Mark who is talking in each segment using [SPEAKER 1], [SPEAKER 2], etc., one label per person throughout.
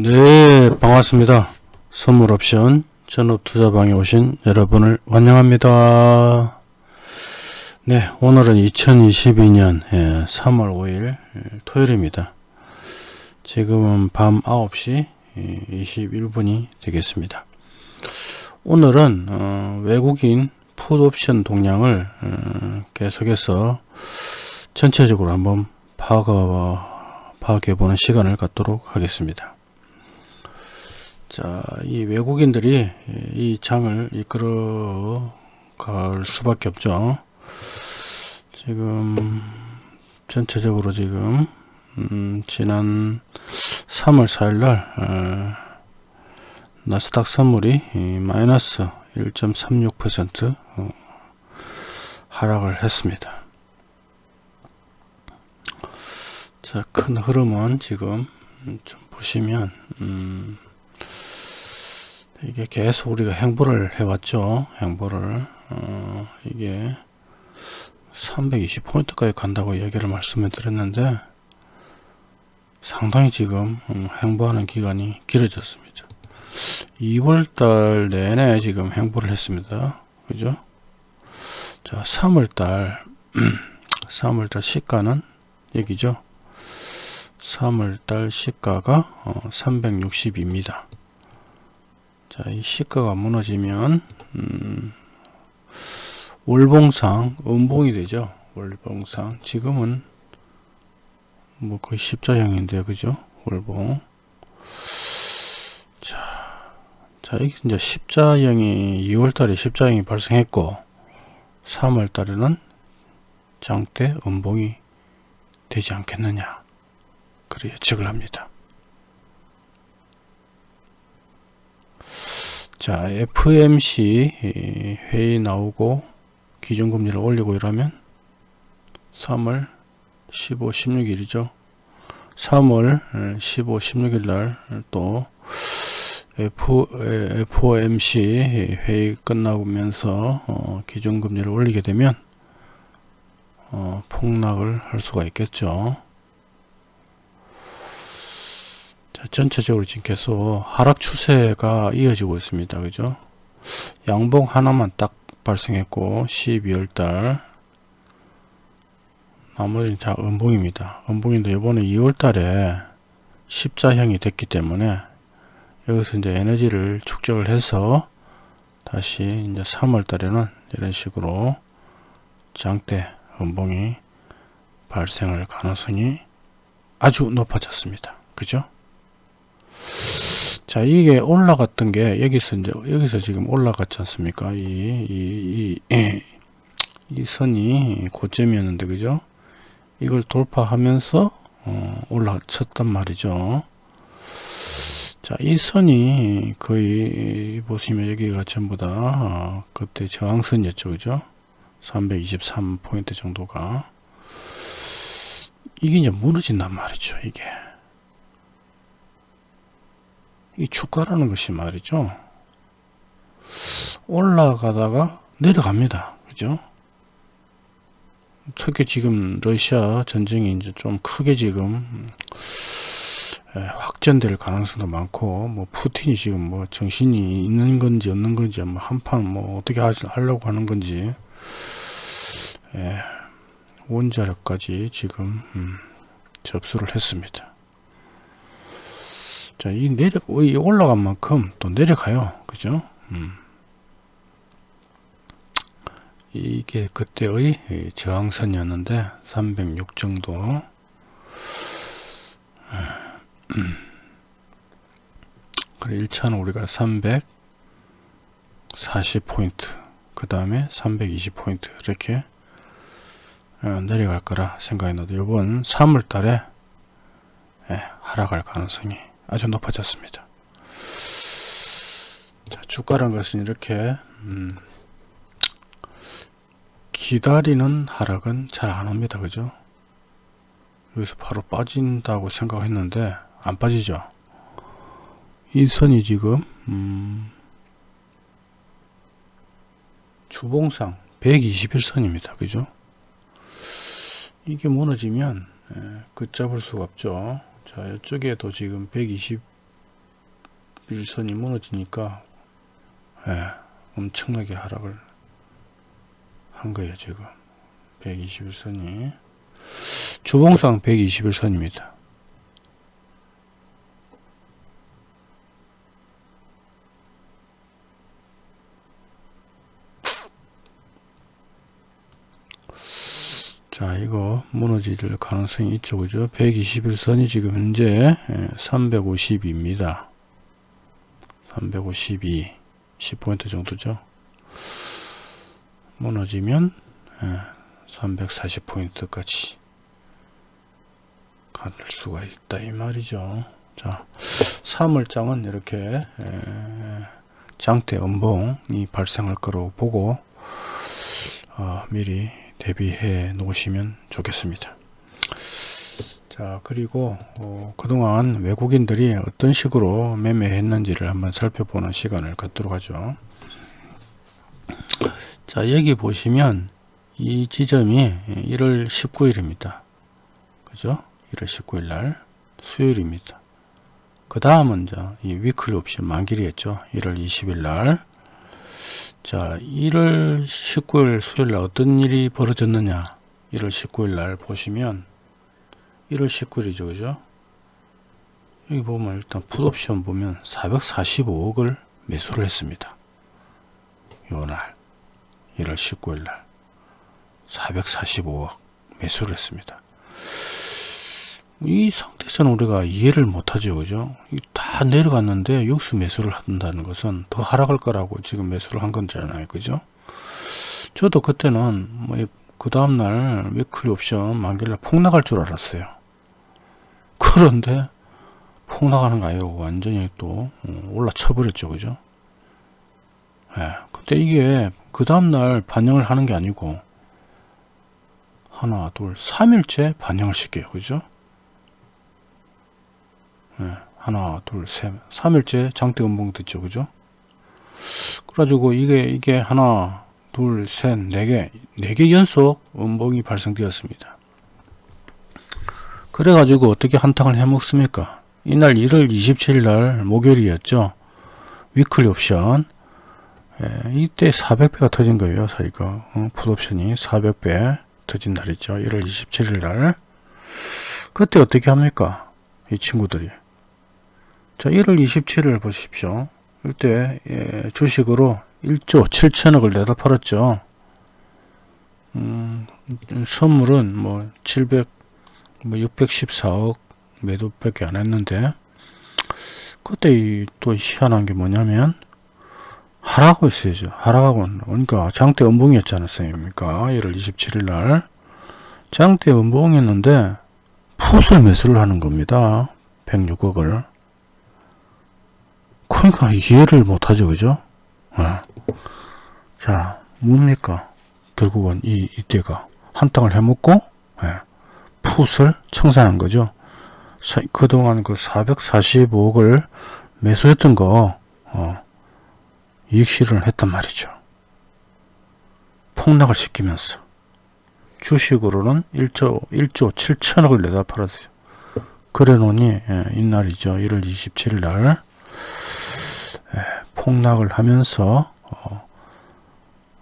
[SPEAKER 1] 네 반갑습니다. 선물 옵션 전업 투자방에 오신 여러분을 환영합니다. 네 오늘은 2022년 3월 5일 토요일입니다. 지금은 밤 9시 21분이 되겠습니다. 오늘은 어, 외국인 풋옵션 동량을 어, 계속해서 전체적으로 한번 파악해 보는 시간을 갖도록 하겠습니다 자, 이 외국인들이 이 장을 이끌어 갈 수밖에 없죠. 지금 전체적으로 지금 음, 지난 3월 4일날 어, 나스닥 선물이 마이너스 1.36% 어, 하락을 했습니다. 자, 큰 흐름은 지금 좀 보시면 음, 이게 계속 우리가 행보를 해왔죠. 행보를 어, 이게 320포인트까지 간다고 얘기를 말씀을 드렸는데 상당히 지금 음, 행보하는 기간이 길어졌습니다. 2월달 내내 지금 행보를 했습니다. 그죠? 자, 3월달 3월달 시가는 여기죠. 3월달 시가가 어, 360입니다. 자, 이 시가가 무너지면 음, 월봉상 음봉이 되죠. 월봉상 지금은 뭐 거의 십자형인데 그죠? 월봉 자, 자 이게 이제 십자형이 2월달에 십자형이 발생했고 3월달에는 장대 음봉이 되지 않겠느냐 그래 예측을 합니다. 자 FMC 회의 나오고 기준금리를 올리고 이러면 3월 15, 16일이죠. 3월 15, 16일 날 또 FOMC 회의 끝나면서 어, 기준금리를 올리게 되면 어, 폭락을 할 수가 있겠죠. 자, 전체적으로 지금 계속 하락 추세가 이어지고 있습니다. 그죠? 양봉 하나만 딱 발생했고 12월달 나머지는 자 음봉입니다. 음봉인데 이번에 2월달에 십자형이 됐기 때문에 여기서 이제 에너지를 축적을 해서 다시 이제 3월달에는 이런 식으로 장대 음봉이 발생할 가능성이 아주 높아졌습니다. 그죠? 자 이게 올라갔던 게 여기서 이제 여기서 지금 올라갔지 않습니까? 이 이, 이, 이 선이 고점이었는데 그죠? 이걸 돌파하면서 어, 올라쳤단 말이죠. 자 이 선이 거의 보시면 여기가 전부 다 어, 그때 저항선이었죠 그죠? 323포인트 정도가. 이게 이제 무너진단 말이죠 이게 이 주가라는 것이 말이죠. 올라가다가 내려갑니다. 그죠? 특히 지금 러시아 전쟁이 이제 좀 크게 지금 확전될 가능성도 많고 뭐 푸틴이 지금 뭐 정신이 있는 건지 없는 건지 뭐 한판 뭐 어떻게 하려고 하는 건지 예, 원자력까지 지금 음, 접수를 했습니다. 자, 이 내려, 이 올라간 만큼 또 내려가요. 그죠? 음. 이게 그때의 저항선이었는데, 306 정도. 그래, 1차는 우리가 340포인트, 그 다음에 320포인트, 이렇게 어, 내려갈 거라 생각했는데, 이번 3월 달에 예, 하락할 가능성이 아주 높아졌습니다. 자, 주가란 것은 이렇게 음, 기다리는 하락은 잘 안 옵니다. 그죠? 여기서 바로 빠진다고 생각했는데 안 빠지죠. 이 선이 지금 음, 주봉상 121선입니다. 그죠? 이게 무너지면 예, 그 잡을 수가 없죠. 자 이쪽에도 지금 120 121선이 무너지니까 예, 엄청나게 하락을 한 거예요 지금. 121선이. 주봉상 121선입니다 자 무너질 가능성이 있죠. 그죠? 121선이 지금 현재 352입니다. 352 10포인트 정도죠? 무너지면 340포인트까지 갈 수가 있다 이 말이죠. 자 3월장은 이렇게 장대 음봉이 발생할 거로 보고 어, 미리 대비해 놓으시면 좋겠습니다. 자 그리고 어, 그동안 외국인들이 어떤 식으로 매매했는지를 한번 살펴보는 시간을 갖도록 하죠. 자 여기 보시면 이 지점이 1월 19일입니다. 그죠? 1월 19일 날 수요일입니다. 그 다음은 이 위클리 옵션 만기이었죠 1월 20일 날 자, 1월 19일 수요일 날 어떤 일이 벌어졌느냐? 1월 19일 날 보시면 1월 19일이죠. 그죠? 여기 보면 일단 풋옵션 보면 445억을 매수를 했습니다. 요날 1월 19일 날 445억 매수를 했습니다. 이 상태에서는 우리가 이해를 못하죠 그죠 다 내려갔는데 여기서 매수를 한다는 것은 더 하락할 거라고 지금 매수를 한 거잖아요 그죠 저도 그때는 뭐 그 다음날 위클리 옵션 만길날 폭락할 줄 알았어요 그런데 폭락하는 거 아니고 완전히 또 어, 올라쳐 버렸죠. 그죠? 예. 근데 이게 그 다음날 반영을 하는 게 아니고 하나 둘 3일째 반영을 시켜요. 그죠? 예, 하나 둘셋 3일째 장대 음봉 듣죠. 그죠? 그래가지고 이게 이게 하나 둘셋 네개 네 개 연속 음봉이 발생되었습니다 그래가지고 어떻게 한탕을 해먹습니까? 이날 1월 27일 날 목요일이었죠. 위클리 옵션. 예, 이때 400배가 터진 거예요 사이가 어, 풋옵션이 400배 터진 날이죠. 1월 27일 날. 그때 어떻게 합니까? 이 친구들이. 자 1월 27일 보십시오. 이때 예, 주식으로 1조 7천억을 내다 팔았죠. 음, 선물은 뭐 700, 뭐 614억 매도밖에 안 했는데 그때 또 희한한 게 뭐냐면 하락하고 있어야죠. 하락하고 그러니까 장대 음봉이었지 않았습니까? 1월 27일 날. 장대 음봉이었는데 풋을 매수를 하는 겁니다. 106억을. 그러니까 이해를 못하죠. 그죠? 네. 자 뭡니까? 결국은 이 이때가 한땅을 해먹고 네. 풋을 청산한 거죠. 그동안 그 445억을 매수했던 거 어, 이익 실현을 했단 말이죠. 폭락을 시키면서. 주식으로는 1조 1조 7천억을 내다 팔았어요. 그래 놓니 예, 이날이죠. 1월 27일 날 예, 폭락을 하면서 어,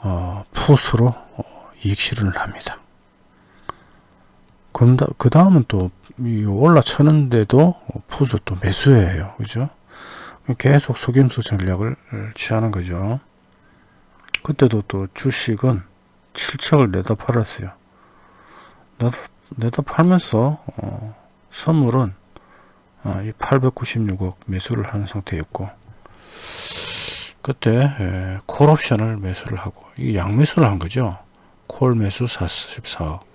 [SPEAKER 1] 어, 풋으로 어, 이익 실현을 합니다. 그 다음은 또 올라쳤는데도 풋을 또 매수해요. 그죠? 계속 속임수 전략을 취하는 거죠. 그때도 또 주식은 7척을 내다 팔았어요. 내다, 내다 팔면서 어, 선물은 어, 이 896억 매수를 하는 상태였고 그때 에, 콜 옵션을 매수를 하고 이 양매수를 한 거죠 콜 매수 44억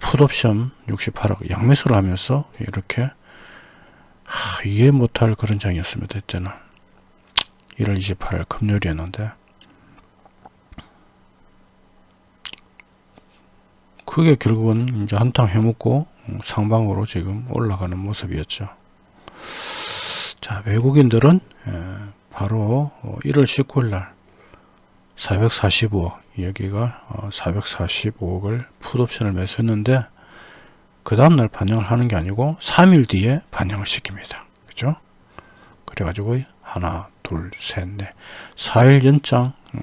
[SPEAKER 1] 풋 옵션 68억 양매수를 하면서 이렇게 하, 이해 못할 그런 장이었습니다 이때는 1월 28일 금요일이었는데 그게 결국은 이제 한탕 해먹고 상방으로 지금 올라가는 모습이었죠. 자 외국인들은 바로 1월 어, 19일 날 445억 여기가 445억을 어, 풋옵션을 매수했는데 그 다음날 반영을 하는 게 아니고 3일 뒤에 반영을 시킵니다. 그죠? 그래가지고 하나 둘 셋 넷 4일 연장 음,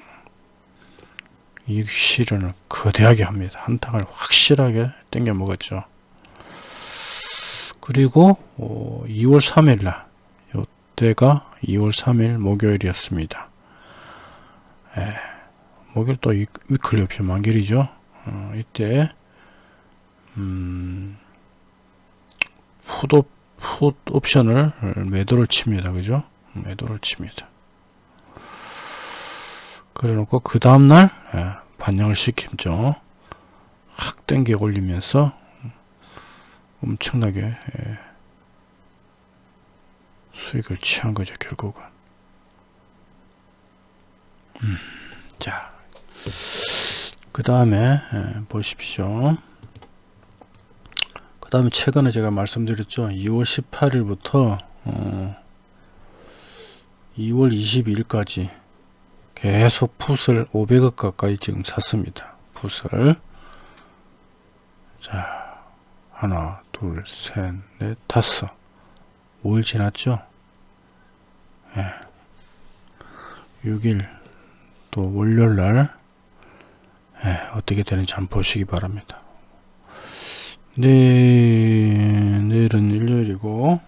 [SPEAKER 1] 이익 실현을 거대하게 합니다. 한탕을 확실하게 땡겨 먹었죠. 그리고 어, 2월 3일 날 이때가 2월 3일 목요일이었습니다. 예, 목요일 또 위- 위클리 옵션 만길이죠. 어, 이때 음, 풋옵, 풋 옵션을 매도를 칩니다. 그죠? 매도를 칩니다. 그래 놓고 그 다음날 예, 반영을 시키죠. 확 땡겨 올리면서 엄청나게 예, 수익을 취한 거죠. 결국은. 음, 자, 그 다음에 보십시오. 그 다음에 최근에 제가 말씀드렸죠. 2월 18일부터 어, 2월 22일까지 계속 풋을 500억 가까이 지금 샀습니다. 풋을 자 하나 둘셋넷 다섯 5일 지났죠. 예. 6일 또 월요일날 예, 어떻게 되는지 한번 보시기 바랍니다. 네, 내일은 일요일이고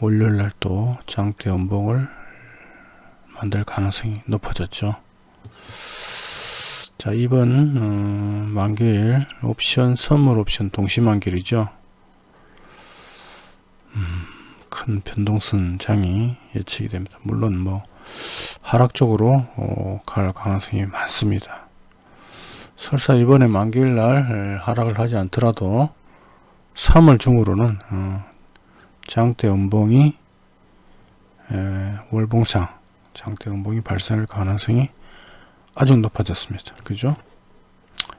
[SPEAKER 1] 월요일날 또 장대 연봉을 만들 가능성이 높아졌죠. 자 이번 어, 만기일 옵션 선물 옵션 동시 만기일이죠. 음, 큰 변동성 장이 예측이 됩니다. 물론 뭐 하락적으로 어, 갈 가능성이 많습니다. 설사 이번에 만기일 날 하락을 하지 않더라도 3월 중으로는 어, 장대 연봉이 에, 월봉상 장대 연봉이 발생할 가능성이 아주 높아졌습니다. 그죠?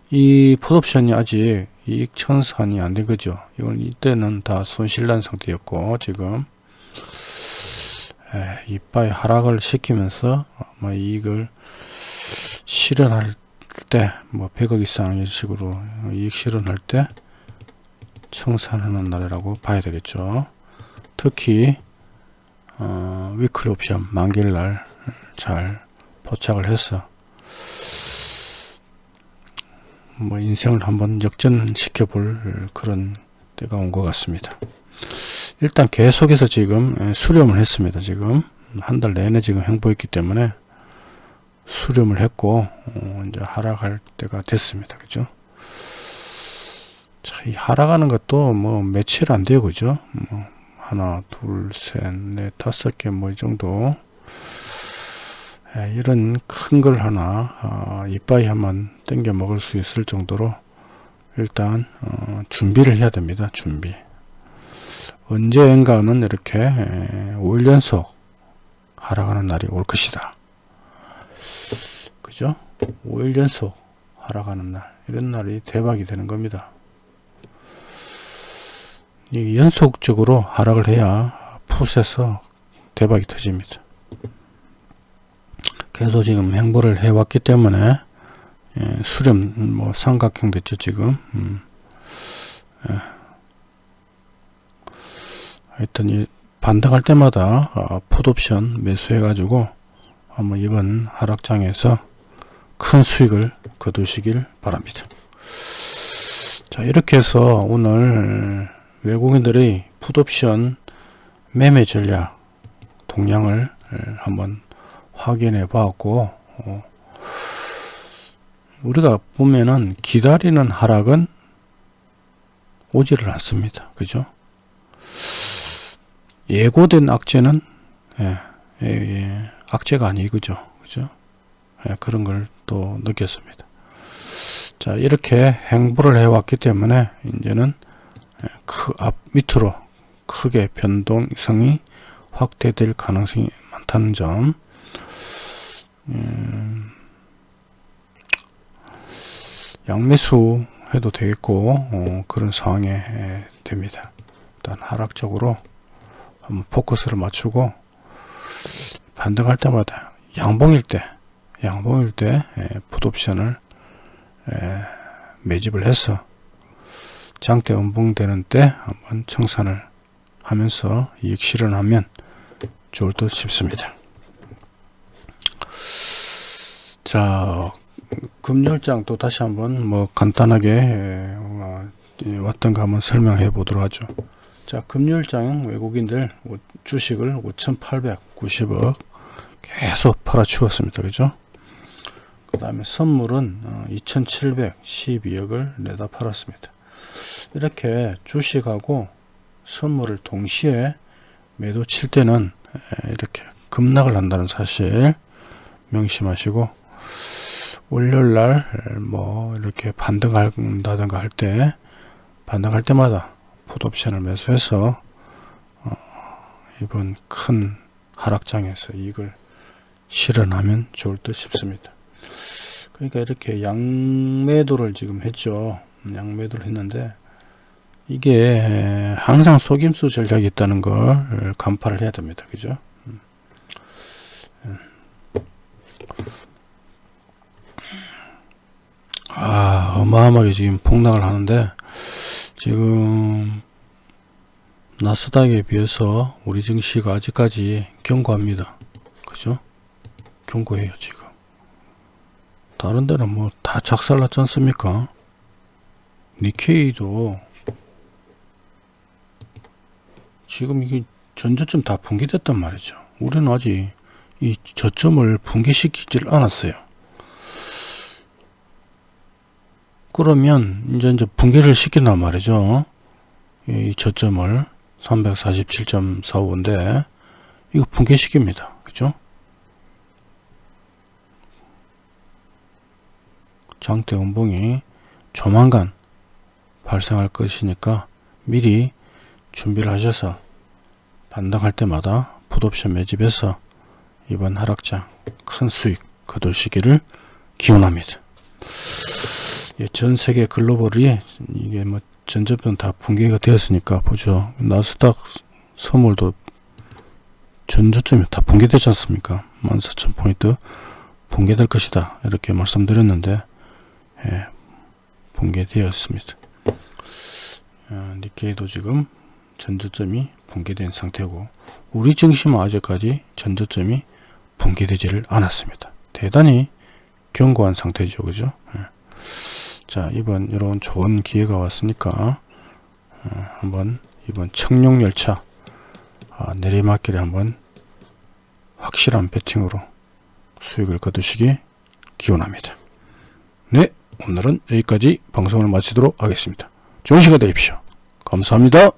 [SPEAKER 1] 이 풋옵션이 아직 이익 천산이 안 된 거죠. 이건 이때는 다 손실난 상태였고 지금 에, 이빠이 하락을 시키면서 아마 이익을 실현할 때 뭐 100억 이상 이런 식으로 이익 실현할 때 청산하는 날이라고 봐야 되겠죠. 특히 어, 위클리 옵션 만기일 날 잘 포착을 해서 뭐 인생을 한번 역전시켜 볼 그런 때가 온 것 같습니다. 일단 계속해서 지금 수렴을 했습니다. 지금 한 달 내내 지금 행보했기 때문에 수렴을 했고 어, 이제 하락할 때가 됐습니다. 그죠? 자, 이 하락하는 것도 뭐 며칠 안 돼요. 그죠? 뭐 하나, 둘, 셋, 넷, 다섯 개 뭐 이 정도 예, 이런 큰 걸 하나 어, 이빠이 한번 땡겨 먹을 수 있을 정도로 일단 어, 준비를 해야 됩니다. 준비 언젠가는 이렇게 에, 5일 연속 하락하는 날이 올 것이다. 그죠? 5일 연속 하락하는 날 이런 날이 대박이 되는 겁니다. 이 연속적으로 하락을 해야 풋에서 대박이 터집니다. 계속 지금 행보를 해왔기 때문에 예, 수렴 뭐 삼각형 됐죠 지금 음. 예. 하여튼 이 반등할 때마다 어, 풋옵션 매수해 가지고 한번 이번 하락장에서 큰 수익을 거두시길 바랍니다 자 이렇게 해서 오늘 외국인들의 풋옵션 매매 전략 동향을 한번 확인해 봤고 어, 우리가 보면은 기다리는 하락은 오지를 않습니다. 그죠? 예고된 악재는 예, 예, 예, 악재가 아니그죠. 그죠? 예, 그런 걸 또 느꼈습니다. 자 이렇게 행보를 해왔기 때문에 이제는 그 앞 밑으로 크게 변동성이 확대될 가능성이 많다는 점 음, 양매수 해도 되겠고 어, 그런 상황에 에, 됩니다. 일단 하락적으로 한번 포커스를 맞추고 반등할 때마다 양봉일 때 양봉일 때 풋옵션을 매집을 해서 장대 음봉되는 때 한번 청산을 하면서 이익 실현하면 좋을 듯 싶습니다. 자, 금요일장 또 다시 한번 뭐 간단하게 에, 어, 예, 왔던가 한번 설명해 보도록 하죠. 자, 금요일장 외국인들 오- 주식을 5,890억 계속 팔아치웠습니다. 그죠? 그 다음에 선물은 어, 2,712억을 내다 팔았습니다. 이렇게 주식하고 선물을 동시에 매도 칠 때는 에, 이렇게 급락을 한다는 사실 명심하시고 월요일날 뭐 이렇게 반등한다든가 할 때 반등할 때마다 풋옵션을 매수해서 어, 이번 큰 하락장에서 이익을 실현하면 좋을 듯 싶습니다. 그러니까 이렇게 양매도를 지금 했죠. 양매도를 했는데 이게 항상 속임수 전략이 있다는 걸 간파를 해야 됩니다. 그죠? 음. 음. 아, 어마어마하게 지금 폭락을 하는데 지금 나스닥에 비해서 우리 증시가 아직까지 견고합니다. 그죠? 견고해요, 지금. 다른 데는 뭐 다 작살났지 않습니까? 니케이도 지금 이게 전저점 다 붕괴됐단 말이죠. 우리는 아직 이 저점을 붕괴시키질 않았어요. 그러면 이제 이제 붕괴를 시킨단 말이죠. 이 저점을 347.45인데 이거 붕괴시킵니다. 그죠? 장대 음봉이 조만간 발생할 것이니까 미리 준비를 하셔서 반등할 때마다 풋옵션 매집해서 이번 하락장 큰 수익 거두시기를 기원합니다. 예, 전 세계 글로벌이 이게 뭐 전저변 다 붕괴가 되었으니까 보죠. 나스닥 선물도 전저점이 다 붕괴되지 않습니까? 14,000포인트 붕괴될 것이다. 이렇게 말씀드렸는데 예, 붕괴되었습니다. 어, 니케이도 지금 전저점이 붕괴된 상태고 우리 증시는 아직까지 전저점이 붕괴되지를 않았습니다. 대단히 견고한 상태죠. 그죠? 예. 자 이번 이런 좋은 기회가 왔으니까 어, 한번 이번 청룡열차 아, 내리막길에 한번 확실한 배팅으로 수익을 거두시기 기원합니다. 네 오늘은 여기까지 방송을 마치도록 하겠습니다. 좋은 시간 되십시오. 감사합니다.